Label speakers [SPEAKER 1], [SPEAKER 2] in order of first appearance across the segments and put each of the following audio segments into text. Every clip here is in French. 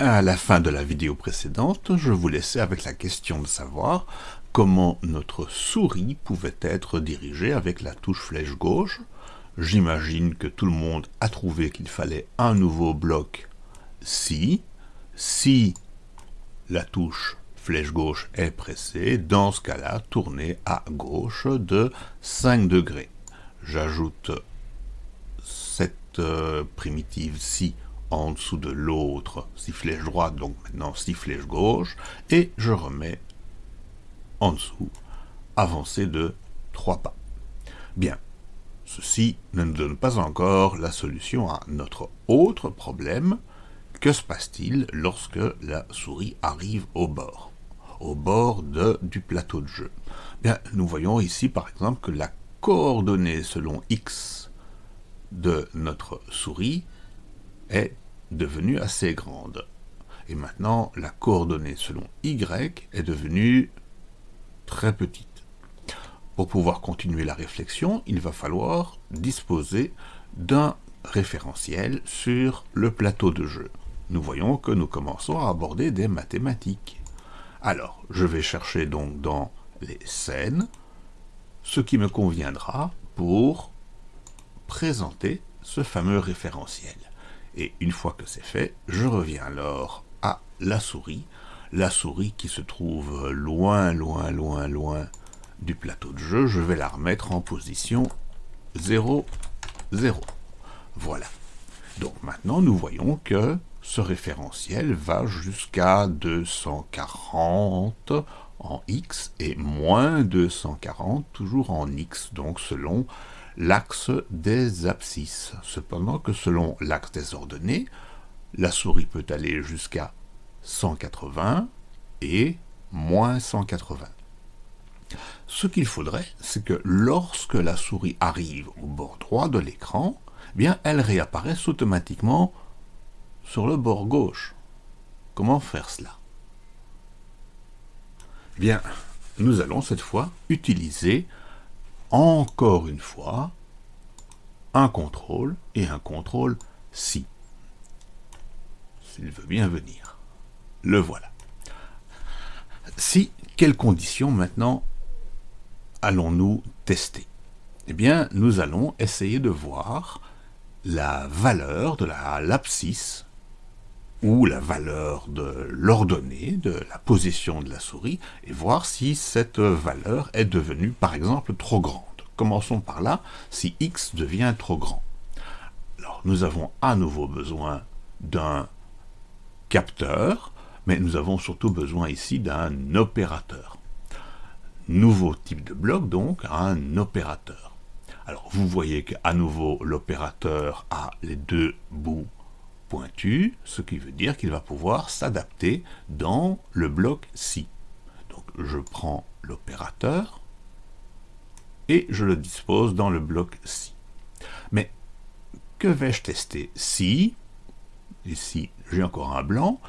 [SPEAKER 1] À la fin de la vidéo précédente, je vous laissais avec la question de savoir comment notre souris pouvait être dirigée avec la touche flèche gauche. J'imagine que tout le monde a trouvé qu'il fallait un nouveau bloc si. Si la touche flèche gauche est pressée, dans ce cas-là, tournez à gauche de 5 degrés. J'ajoute cette euh, primitive si en dessous de l'autre, si flèche droite, donc maintenant si flèche gauche, et je remets en dessous, avancé de 3 pas. Bien, ceci ne nous donne pas encore la solution à notre autre problème. Que se passe-t-il lorsque la souris arrive au bord Au bord de, du plateau de jeu? Bien, nous voyons ici par exemple que la coordonnée selon x de notre souris est devenue assez grande. Et maintenant, la coordonnée selon y est devenue très petite. Pour pouvoir continuer la réflexion, il va falloir disposer d'un référentiel sur le plateau de jeu. Nous voyons que nous commençons à aborder des mathématiques. Alors, je vais chercher donc dans les scènes ce qui me conviendra pour présenter ce fameux référentiel. Et une fois que c'est fait, je reviens alors à la souris, la souris qui se trouve loin, loin, loin, loin du plateau de jeu, je vais la remettre en position 0, 0. Voilà. Donc maintenant, nous voyons que ce référentiel va jusqu'à 240 en x et moins 240 toujours en x, donc selon l'axe des abscisses. Cependant que selon l'axe des ordonnées, la souris peut aller jusqu'à 180 et moins 180. Ce qu'il faudrait, c'est que lorsque la souris arrive au bord droit de l'écran, eh elle réapparaisse automatiquement sur le bord gauche. Comment faire cela? Eh Bien, nous allons cette fois utiliser encore une fois un contrôle et un contrôle si. S'il veut bien venir. Le voilà. Si, quelles conditions maintenant allons-nous tester? Eh bien, nous allons essayer de voir la valeur de la l'abscisse ou la valeur de l'ordonnée, de la position de la souris, et voir si cette valeur est devenue, par exemple, trop grande. Commençons par là, si x devient trop grand. Alors, nous avons à nouveau besoin d'un capteur, mais nous avons surtout besoin ici d'un opérateur. Nouveau type de bloc, donc, un opérateur. Alors, vous voyez qu'à nouveau, l'opérateur a les deux bouts pointu, ce qui veut dire qu'il va pouvoir s'adapter dans le bloc si. Donc je prends l'opérateur et je le dispose dans le bloc si. Mais que vais-je tester Si, ici j'ai encore un blanc,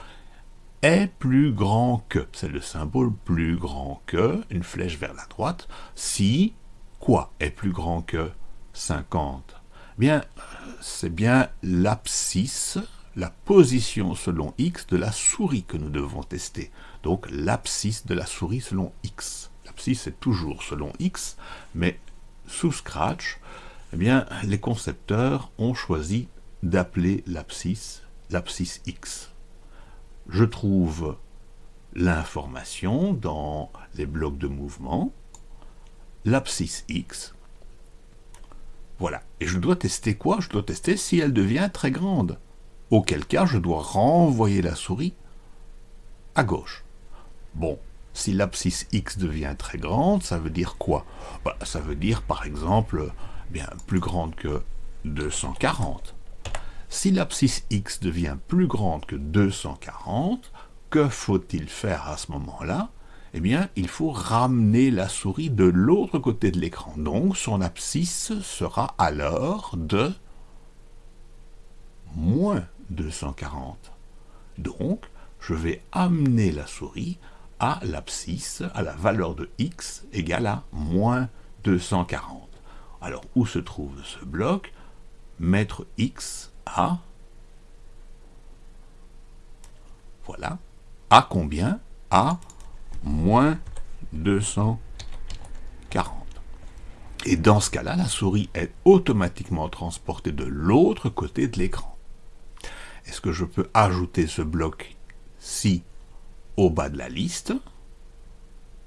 [SPEAKER 1] est plus grand que, c'est le symbole plus grand que, une flèche vers la droite, si, quoi est plus grand que 50 Bien, c'est bien l'abscisse la position selon x de la souris que nous devons tester. Donc l'abscisse de la souris selon x. L'abscisse est toujours selon x, mais sous Scratch, eh bien, les concepteurs ont choisi d'appeler l'abscisse l'abscisse x. Je trouve l'information dans les blocs de mouvement, l'abscisse x, voilà. Et je dois tester quoi? Je dois tester si elle devient très grande auquel cas je dois renvoyer la souris à gauche. Bon, si l'abscisse x devient très grande, ça veut dire quoi? Bah, Ça veut dire par exemple bien plus grande que 240. Si l'abscisse x devient plus grande que 240, que faut-il faire à ce moment-là? Eh bien, il faut ramener la souris de l'autre côté de l'écran. Donc, son abscisse sera alors de moins 240. Donc, je vais amener la souris à l'abscisse, à la valeur de x égale à moins 240. Alors, où se trouve ce bloc? Mettre x à Voilà. À combien? À moins 240. Et dans ce cas-là, la souris est automatiquement transportée de l'autre côté de l'écran. Est-ce que je peux ajouter ce bloc-ci au bas de la liste?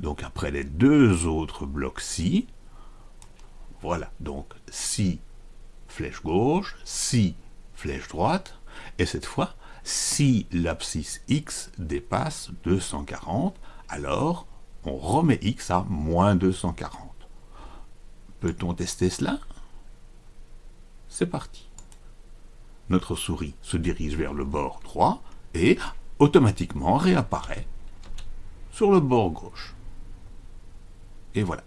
[SPEAKER 1] Donc après les deux autres blocs-ci, voilà, donc si flèche gauche, si flèche droite, et cette fois, si l'abscisse x dépasse 240, alors on remet x à moins 240. Peut-on tester cela? C'est parti. Notre souris se dirige vers le bord droit et automatiquement réapparaît sur le bord gauche. Et voilà.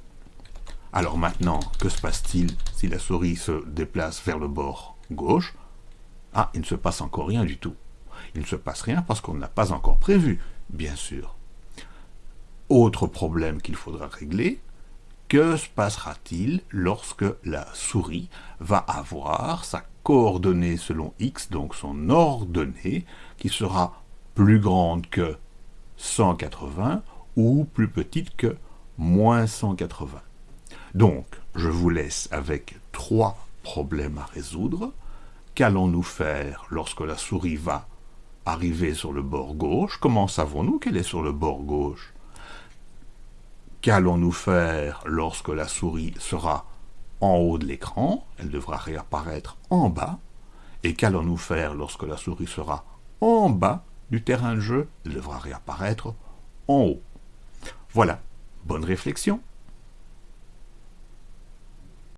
[SPEAKER 1] Alors maintenant, que se passe-t-il si la souris se déplace vers le bord gauche? Ah, il ne se passe encore rien du tout. Il ne se passe rien parce qu'on n'a pas encore prévu, bien sûr. Autre problème qu'il faudra régler, que se passera-t-il lorsque la souris va avoir sa coordonnée selon x, donc son ordonnée, qui sera plus grande que 180 ou plus petite que moins 180 Donc, je vous laisse avec trois problèmes à résoudre. Qu'allons-nous faire lorsque la souris va arriver sur le bord gauche? Comment savons-nous qu'elle est sur le bord gauche? Qu'allons-nous faire lorsque la souris sera en haut de l'écran? Elle devra réapparaître en bas. Et qu'allons-nous faire lorsque la souris sera en bas du terrain de jeu? Elle devra réapparaître en haut. Voilà, bonne réflexion